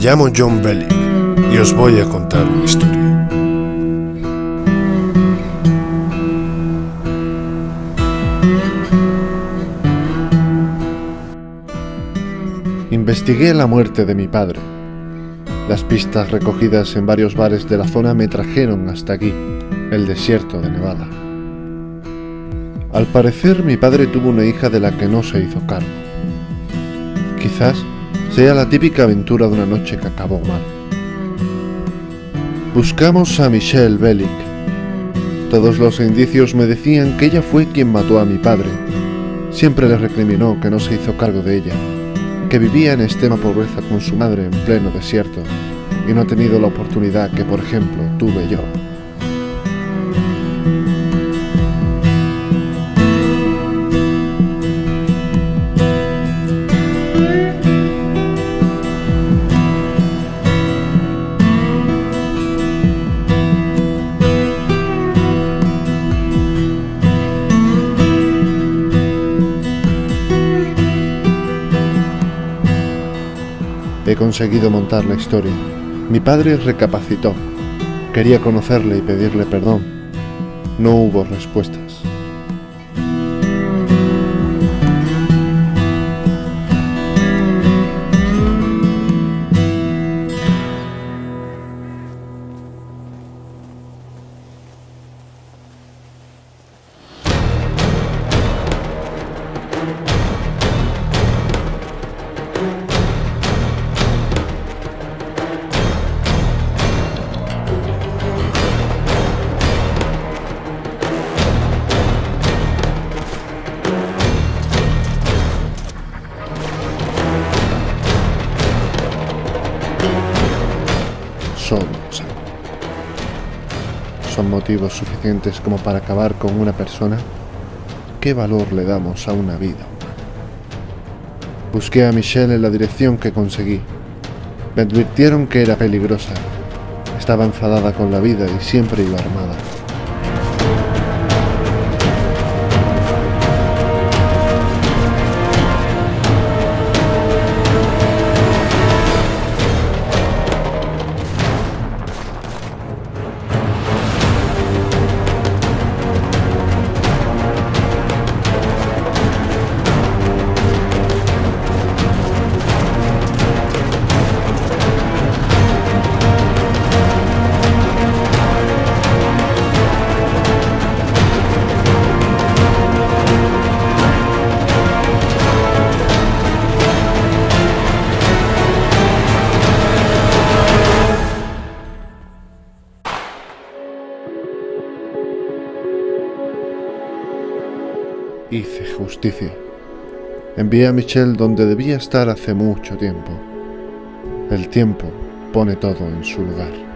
llamo John Bellick y os voy a contar una historia. Investigué la muerte de mi padre. Las pistas recogidas en varios bares de la zona me trajeron hasta aquí, el desierto de Nevada. Al parecer mi padre tuvo una hija de la que no se hizo cargo. Quizás sea la típica aventura de una noche que acabó mal. Buscamos a Michelle Bellick. Todos los indicios me decían que ella fue quien mató a mi padre. Siempre le recriminó que no se hizo cargo de ella que vivía en extrema pobreza con su madre en pleno desierto y no ha tenido la oportunidad que, por ejemplo, tuve yo. He conseguido montar la historia. Mi padre recapacitó. Quería conocerle y pedirle perdón. No hubo respuestas. Son motivos suficientes como para acabar con una persona. ¿Qué valor le damos a una vida? Busqué a Michelle en la dirección que conseguí. Me advirtieron que era peligrosa. Estaba enfadada con la vida y siempre iba armada. Hice justicia. Envié a Michelle donde debía estar hace mucho tiempo. El tiempo pone todo en su lugar.